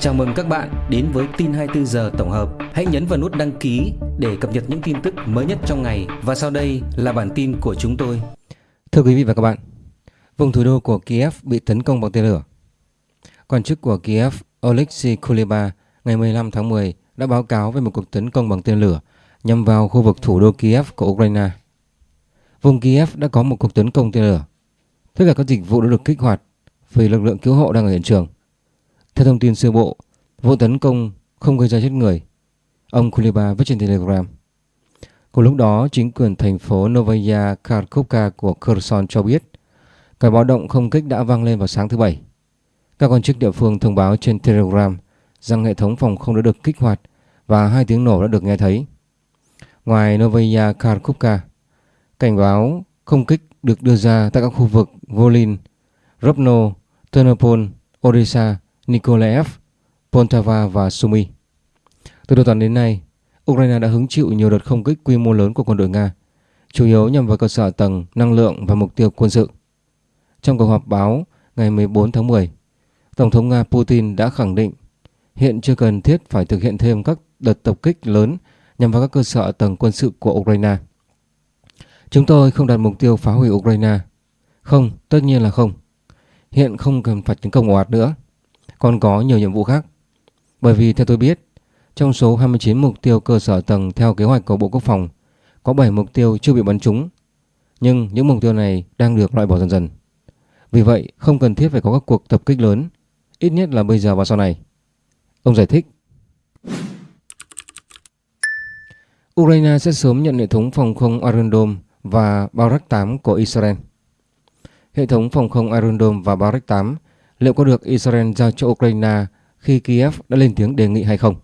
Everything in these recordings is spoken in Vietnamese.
Chào mừng các bạn đến với tin 24 giờ tổng hợp. Hãy nhấn vào nút đăng ký để cập nhật những tin tức mới nhất trong ngày và sau đây là bản tin của chúng tôi. Thưa quý vị và các bạn, vùng thủ đô của Kiev bị tấn công bằng tên lửa. Quan chức của Kiev Oleksiy Kuleba ngày 15 tháng 10 đã báo cáo về một cuộc tấn công bằng tên lửa nhằm vào khu vực thủ đô Kiev của Ukraine. Vùng Kiev đã có một cuộc tấn công tên lửa. Tất cả các dịch vụ đã được kích hoạt vì lực lượng cứu hộ đang ở hiện trường. Theo thông tin sơ bộ, vụ tấn công không gây ra chết người. Ông Kuliba viết trên Telegram. Cùng lúc đó, chính quyền thành phố Novaya Kharkovka của Kherson cho biết cái báo động không kích đã vang lên vào sáng thứ Bảy. Các quan chức địa phương thông báo trên Telegram rằng hệ thống phòng không đã được kích hoạt và hai tiếng nổ đã được nghe thấy. Ngoài Novaya Kharkovka, cảnh báo không kích được đưa ra tại các khu vực Volin, Rovno, Ternopil, Odessa, Nikolaev, Poltava và Sumy. Từ đầu tuần đến nay, Ukraine đã hứng chịu nhiều đợt không kích quy mô lớn của quân đội Nga, chủ yếu nhằm vào cơ sở tầng, năng lượng và mục tiêu quân sự. Trong cuộc họp báo ngày 14 tháng 10, Tổng thống Nga Putin đã khẳng định hiện chưa cần thiết phải thực hiện thêm các đợt tập kích lớn nhằm vào các cơ sở tầng quân sự của Ukraine. Chúng tôi không đặt mục tiêu phá hủy Ukraine. Không, tất nhiên là không. Hiện không cần phải tấn công ồ ạt nữa. Còn có nhiều nhiệm vụ khác. Bởi vì theo tôi biết, trong số 29 mục tiêu cơ sở tầng theo kế hoạch của Bộ Quốc phòng, có 7 mục tiêu chưa bị bắn trúng. Nhưng những mục tiêu này đang được loại bỏ dần dần. Vì vậy, không cần thiết phải có các cuộc tập kích lớn, ít nhất là bây giờ và sau này. Ông giải thích. Ukraine sẽ sớm nhận hệ thống phòng không Iron Dome và Barak 8 của Israel. Hệ thống phòng không Iron Dome và Barak 8 liệu có được Israel giao cho Ukraine khi Kiev đã lên tiếng đề nghị hay không?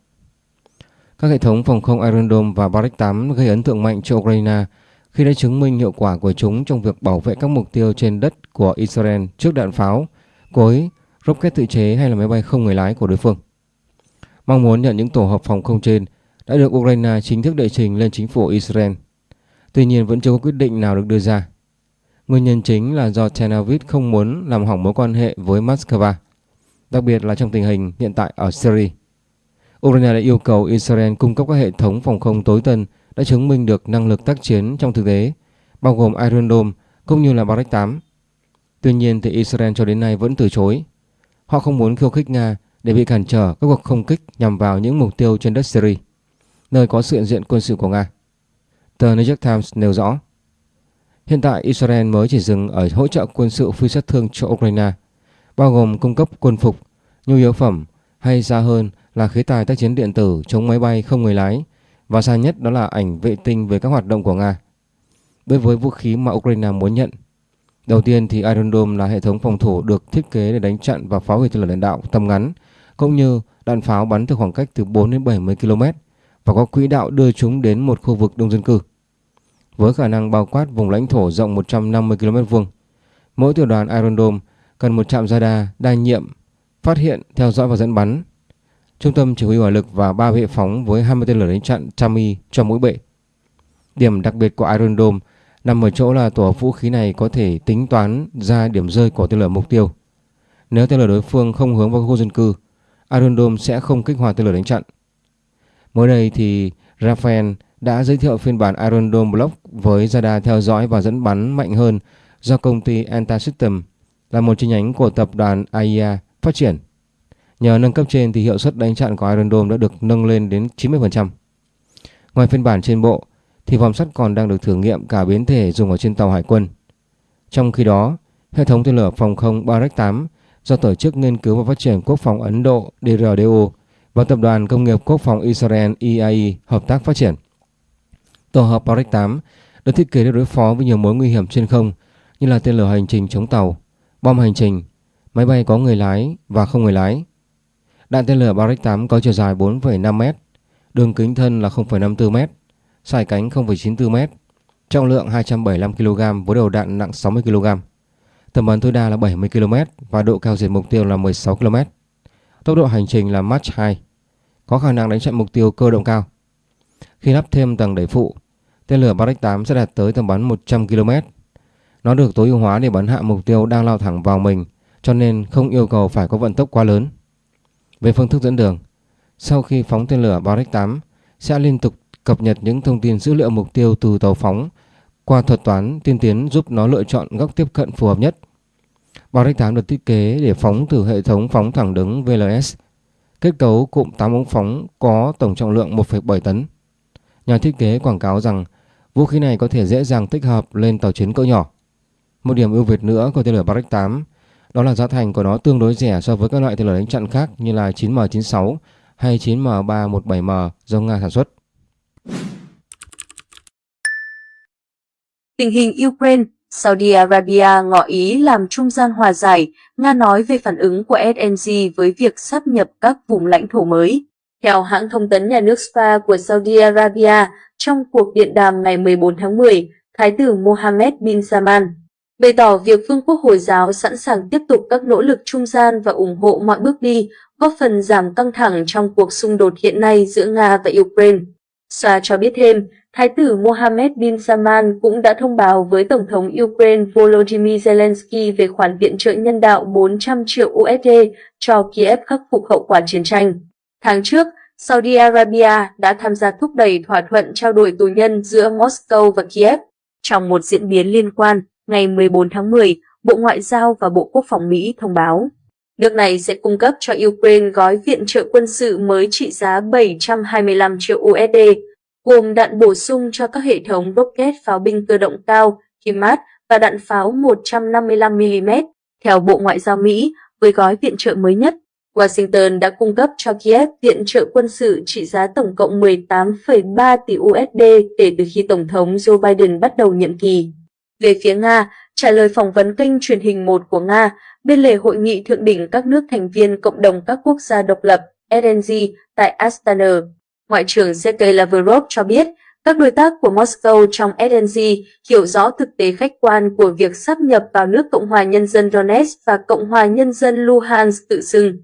Các hệ thống phòng không Iron Dome và Barak 8 gây ấn tượng mạnh cho Ukraine khi đã chứng minh hiệu quả của chúng trong việc bảo vệ các mục tiêu trên đất của Israel trước đạn pháo, cối, rocket tự chế hay là máy bay không người lái của đối phương. Mong muốn nhận những tổ hợp phòng không trên đã được Ukraine chính thức đệ trình lên chính phủ Israel. Tuy nhiên vẫn chưa có quyết định nào được đưa ra. Nguyên nhân chính là do Tel Aviv không muốn làm hỏng mối quan hệ với Moscow, đặc biệt là trong tình hình hiện tại ở Syria. Ukraine đã yêu cầu Israel cung cấp các hệ thống phòng không tối tân đã chứng minh được năng lực tác chiến trong thực tế, bao gồm Iron Dome cũng như là Barak 8. Tuy nhiên thì Israel cho đến nay vẫn từ chối. Họ không muốn khiêu khích Nga để bị cản trở các cuộc không kích nhằm vào những mục tiêu trên đất Syria, nơi có sự hiện diện quân sự của Nga. Tờ New York Times nêu rõ, hiện tại Israel mới chỉ dừng ở hỗ trợ quân sự phi sát thương cho Ukraine, bao gồm cung cấp quân phục, nhu yếu phẩm hay xa hơn là khí tài tác chiến điện tử chống máy bay không người lái và xa nhất đó là ảnh vệ tinh về các hoạt động của Nga. Đối với vũ khí mà Ukraine muốn nhận, đầu tiên thì Iron Dome là hệ thống phòng thủ được thiết kế để đánh chặn và phá hủy tên lửa đạn đạo tầm ngắn, cũng như đạn pháo bắn từ khoảng cách từ 4 đến 70 km và có quỹ đạo đưa chúng đến một khu vực đông dân cư. Với khả năng bao quát vùng lãnh thổ rộng 150 km vuông, mỗi tiểu đoàn Iron Dome cần một trạm radar đa nhiệm phát hiện, theo dõi và dẫn bắn trung tâm chỉ huy hỏa lực và ba hệ phóng với 20 tên lửa đánh chặn Chami cho mỗi bệ. Điểm đặc biệt của Iron Dome nằm ở chỗ là tổ hợp vũ khí này có thể tính toán ra điểm rơi của tên lửa mục tiêu. Nếu tên lửa đối phương không hướng vào khu dân cư, Iron Dome sẽ không kích hoạt tên lửa đánh chặn. Mới đây thì Rafael đã giới thiệu phiên bản Iron Dome Block với radar theo dõi và dẫn bắn mạnh hơn do công ty Antasystem là một chi nhánh của tập đoàn AIA phát triển. Nhờ nâng cấp trên thì hiệu suất đánh chặn của Iron Dome đã được nâng lên đến 90%. Ngoài phiên bản trên bộ thì vòng sắt còn đang được thử nghiệm cả biến thể dùng ở trên tàu hải quân. Trong khi đó, hệ thống tên lửa phòng không Barak 8 do Tổ chức Nghiên cứu và Phát triển Quốc phòng Ấn Độ DRDO và Tập đoàn Công nghiệp Quốc phòng Israel EIE hợp tác phát triển. Tổ hợp Barak 8 được thiết kế để đối phó với nhiều mối nguy hiểm trên không như là tên lửa hành trình chống tàu, bom hành trình, máy bay có người lái và không người lái, Đạn tên lửa Barak 8 có chiều dài 4,5m, đường kính thân là 0,54m, dài cánh 0,94m, trọng lượng 275kg với đầu đạn nặng 60kg. Tầm bắn tối đa là 70km và độ cao diệt mục tiêu là 16km. Tốc độ hành trình là Mach 2, có khả năng đánh chặn mục tiêu cơ động cao. Khi lắp thêm tầng đẩy phụ, tên lửa Barak 8 sẽ đạt tới tầm bắn 100km. Nó được tối ưu hóa để bắn hạ mục tiêu đang lao thẳng vào mình, cho nên không yêu cầu phải có vận tốc quá lớn. Về phương thức dẫn đường, sau khi phóng tên lửa Barak 8 sẽ liên tục cập nhật những thông tin dữ liệu mục tiêu từ tàu phóng qua thuật toán tiên tiến giúp nó lựa chọn góc tiếp cận phù hợp nhất. Barak 8 được thiết kế để phóng từ hệ thống phóng thẳng đứng VLS. Kết cấu cụm 8 ống phóng có tổng trọng lượng 1,7 tấn. Nhà thiết kế quảng cáo rằng vũ khí này có thể dễ dàng tích hợp lên tàu chiến cỡ nhỏ. Một điểm ưu việt nữa của tên lửa Barak 8 đó là giá thành của nó tương đối rẻ so với các loại tên lửa đánh chặn khác như là 9M96 hay 9M317M do Nga sản xuất. Tình hình Ukraine, Saudi Arabia ngỏ ý làm trung gian hòa giải, Nga nói về phản ứng của SNG với việc sắp nhập các vùng lãnh thổ mới. Theo hãng thông tấn nhà nước SPA của Saudi Arabia, trong cuộc điện đàm ngày 14 tháng 10, Thái tử Mohammed bin Salman bày tỏ việc Vương quốc Hồi giáo sẵn sàng tiếp tục các nỗ lực trung gian và ủng hộ mọi bước đi, góp phần giảm căng thẳng trong cuộc xung đột hiện nay giữa Nga và Ukraine. SPA cho biết thêm, Thái tử Mohammed bin Salman cũng đã thông báo với Tổng thống Ukraine Volodymyr Zelensky về khoản viện trợ nhân đạo 400 triệu USD cho Kiev khắc phục hậu quả chiến tranh. Tháng trước, Saudi Arabia đã tham gia thúc đẩy thỏa thuận trao đổi tù nhân giữa Moscow và Kiev. Trong một diễn biến liên quan, ngày 14 tháng 10, Bộ Ngoại giao và Bộ Quốc phòng Mỹ thông báo nước này sẽ cung cấp cho Ukraine gói viện trợ quân sự mới trị giá 725 triệu USD, gồm đạn bổ sung cho các hệ thống rocket pháo binh cơ động cao, HIMARS và đạn pháo 155mm. Theo Bộ Ngoại giao Mỹ, với gói viện trợ mới nhất, Washington đã cung cấp cho Kiev viện trợ quân sự trị giá tổng cộng 18,3 tỷ USD kể từ khi Tổng thống Joe Biden bắt đầu nhiệm kỳ. Về phía Nga, trả lời phỏng vấn kênh truyền hình 1 của Nga, bên lề hội nghị thượng đỉnh các nước thành viên Cộng đồng các quốc gia độc lập RNG tại Astana, Ngoại trưởng Sergei Lavrov cho biết các đối tác của Moscow trong RNG hiểu rõ thực tế khách quan của việc sắp nhập vào nước Cộng hòa Nhân dân Donetsk và Cộng hòa Nhân dân Luhansk tự xưng,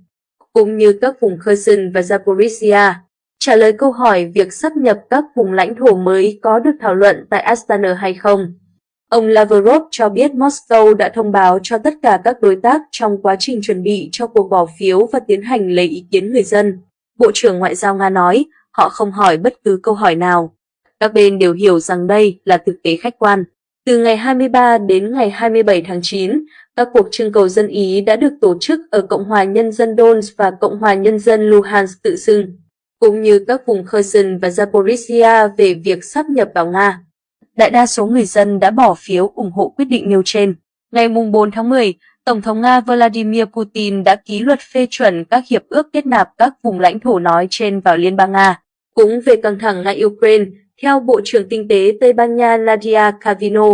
cũng như các vùng Kherson và Zaporizhia. Trả lời câu hỏi việc sắp nhập các vùng lãnh thổ mới có được thảo luận tại Astana hay không, Ông Lavrov cho biết Moscow đã thông báo cho tất cả các đối tác trong quá trình chuẩn bị cho cuộc bỏ phiếu và tiến hành lấy ý kiến người dân. Bộ trưởng Ngoại giao Nga nói, họ không hỏi bất cứ câu hỏi nào. Các bên đều hiểu rằng đây là thực tế khách quan. Từ ngày 23 đến ngày 27 tháng 9, các cuộc trưng cầu dân Ý đã được tổ chức ở Cộng hòa Nhân dân Donetsk và Cộng hòa Nhân dân Luhansk tự xưng, cũng như các vùng Kherson và Zaporizhia về việc sắp nhập vào Nga đại đa số người dân đã bỏ phiếu ủng hộ quyết định nêu trên. Ngày 4 tháng 10, Tổng thống Nga Vladimir Putin đã ký luật phê chuẩn các hiệp ước kết nạp các vùng lãnh thổ nói trên vào Liên bang Nga. Cũng về căng thẳng nga Ukraine, theo Bộ trưởng Kinh tế Tây Ban Nha Nadia Cavino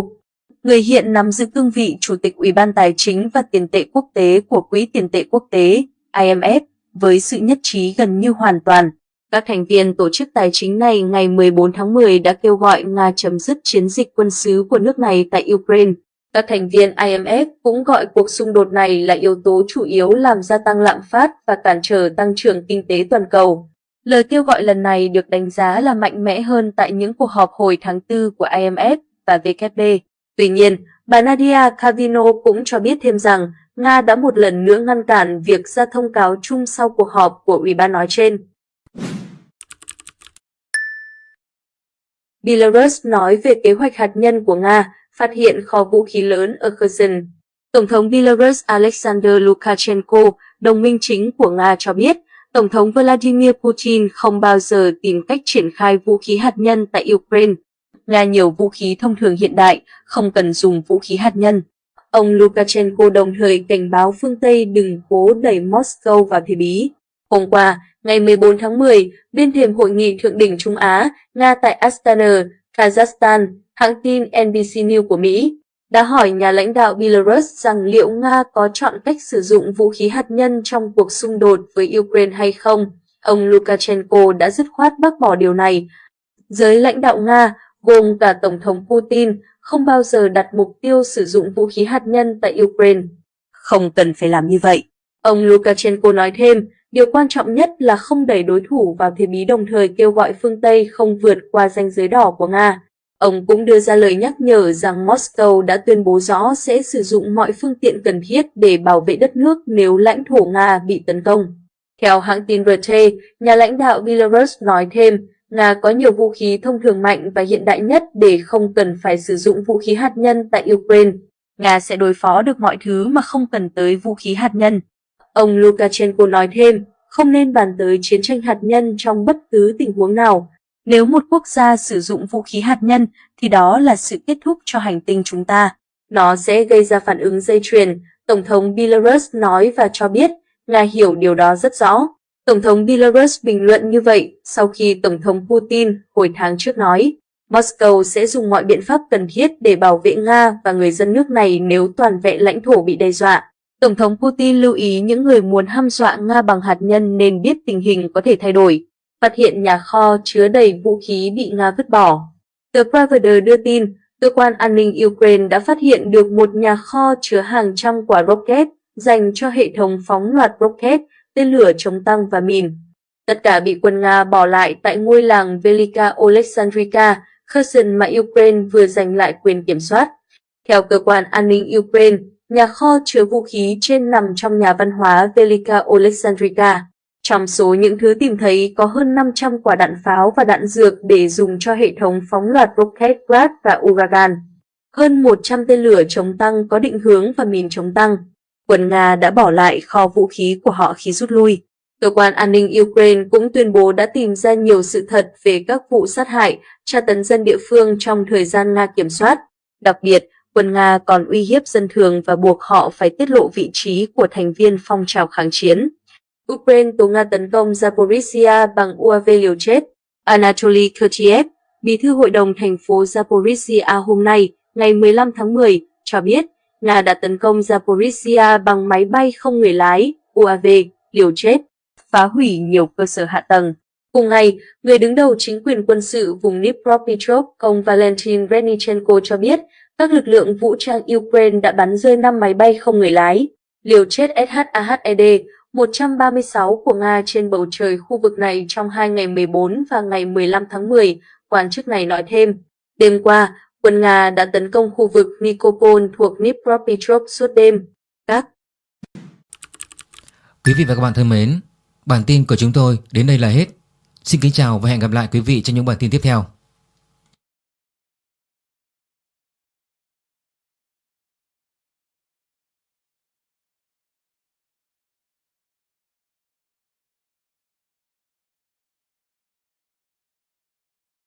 người hiện nắm giữ cương vị Chủ tịch Ủy ban Tài chính và Tiền tệ Quốc tế của Quỹ Tiền tệ Quốc tế IMF với sự nhất trí gần như hoàn toàn các thành viên tổ chức tài chính này ngày 14 tháng 10 đã kêu gọi Nga chấm dứt chiến dịch quân sự của nước này tại Ukraine. Các thành viên IMF cũng gọi cuộc xung đột này là yếu tố chủ yếu làm gia tăng lạm phát và cản trở tăng trưởng kinh tế toàn cầu. Lời kêu gọi lần này được đánh giá là mạnh mẽ hơn tại những cuộc họp hồi tháng 4 của IMF và WB. Tuy nhiên, bà Nadia Cavino cũng cho biết thêm rằng Nga đã một lần nữa ngăn cản việc ra thông cáo chung sau cuộc họp của Ủy ban nói trên. Belarus nói về kế hoạch hạt nhân của Nga phát hiện kho vũ khí lớn ở Kherson. Tổng thống Belarus Alexander Lukashenko, đồng minh chính của Nga cho biết, Tổng thống Vladimir Putin không bao giờ tìm cách triển khai vũ khí hạt nhân tại Ukraine. Nga nhiều vũ khí thông thường hiện đại, không cần dùng vũ khí hạt nhân. Ông Lukashenko đồng thời cảnh báo phương Tây đừng cố đẩy Moscow vào thế bí. Hôm qua, ngày 14 tháng 10, bên thềm hội nghị thượng đỉnh Trung Á, Nga tại Astana, Kazakhstan, hãng tin NBC News của Mỹ đã hỏi nhà lãnh đạo Belarus rằng liệu Nga có chọn cách sử dụng vũ khí hạt nhân trong cuộc xung đột với Ukraine hay không. Ông Lukashenko đã dứt khoát bác bỏ điều này. Giới lãnh đạo Nga, gồm cả Tổng thống Putin, không bao giờ đặt mục tiêu sử dụng vũ khí hạt nhân tại Ukraine. Không cần phải làm như vậy. Ông Lukashenko nói thêm, Điều quan trọng nhất là không đẩy đối thủ vào thế bí đồng thời kêu gọi phương Tây không vượt qua ranh giới đỏ của Nga. Ông cũng đưa ra lời nhắc nhở rằng Moscow đã tuyên bố rõ sẽ sử dụng mọi phương tiện cần thiết để bảo vệ đất nước nếu lãnh thổ Nga bị tấn công. Theo hãng tin RT, nhà lãnh đạo Belarus nói thêm, Nga có nhiều vũ khí thông thường mạnh và hiện đại nhất để không cần phải sử dụng vũ khí hạt nhân tại Ukraine. Nga sẽ đối phó được mọi thứ mà không cần tới vũ khí hạt nhân. Ông Lukashenko nói thêm, không nên bàn tới chiến tranh hạt nhân trong bất cứ tình huống nào. Nếu một quốc gia sử dụng vũ khí hạt nhân thì đó là sự kết thúc cho hành tinh chúng ta. Nó sẽ gây ra phản ứng dây chuyền, Tổng thống Belarus nói và cho biết Nga hiểu điều đó rất rõ. Tổng thống Belarus bình luận như vậy sau khi Tổng thống Putin hồi tháng trước nói Moscow sẽ dùng mọi biện pháp cần thiết để bảo vệ Nga và người dân nước này nếu toàn vẹn lãnh thổ bị đe dọa. Tổng thống Putin lưu ý những người muốn hăm dọa Nga bằng hạt nhân nên biết tình hình có thể thay đổi. Phát hiện nhà kho chứa đầy vũ khí bị Nga vứt bỏ. Tờ Pravda đưa tin, cơ quan an ninh Ukraine đã phát hiện được một nhà kho chứa hàng trăm quả rocket dành cho hệ thống phóng loạt rocket, tên lửa chống tăng và mìn. Tất cả bị quân Nga bỏ lại tại ngôi làng Velika Oleksandrika, Kherson mà Ukraine vừa giành lại quyền kiểm soát. Theo cơ quan an ninh Ukraine, nhà kho chứa vũ khí trên nằm trong nhà văn hóa Velika Oleksandrika. Trong số những thứ tìm thấy có hơn 500 quả đạn pháo và đạn dược để dùng cho hệ thống phóng loạt rocket Grad và Uragan. Hơn 100 tên lửa chống tăng có định hướng và mìn chống tăng. Quân Nga đã bỏ lại kho vũ khí của họ khi rút lui. Cơ quan an ninh Ukraine cũng tuyên bố đã tìm ra nhiều sự thật về các vụ sát hại, tra tấn dân địa phương trong thời gian Nga kiểm soát. Đặc biệt, quân Nga còn uy hiếp dân thường và buộc họ phải tiết lộ vị trí của thành viên phong trào kháng chiến. Ukraine tố Nga tấn công Zaporizhia bằng UAV liều chết. Anatoly Kurtiev, bí thư hội đồng thành phố Zaporizhia hôm nay, ngày 15 tháng 10, cho biết Nga đã tấn công Zaporizhia bằng máy bay không người lái, UAV, liều chết, phá hủy nhiều cơ sở hạ tầng. Cùng ngày, người đứng đầu chính quyền quân sự vùng Dnipropetrovsk, ông Valentin Renichenko cho biết các lực lượng vũ trang Ukraine đã bắn rơi 5 máy bay không người lái, liều chết SHAHED 136 của Nga trên bầu trời khu vực này trong hai ngày 14 và ngày 15 tháng 10, quan chức này nói thêm. Đêm qua, quân Nga đã tấn công khu vực Nikopol thuộc Dnipropetrovsk suốt đêm. Các Quý vị và các bạn thân mến, bản tin của chúng tôi đến đây là hết. Xin kính chào và hẹn gặp lại quý vị trong những bản tin tiếp theo.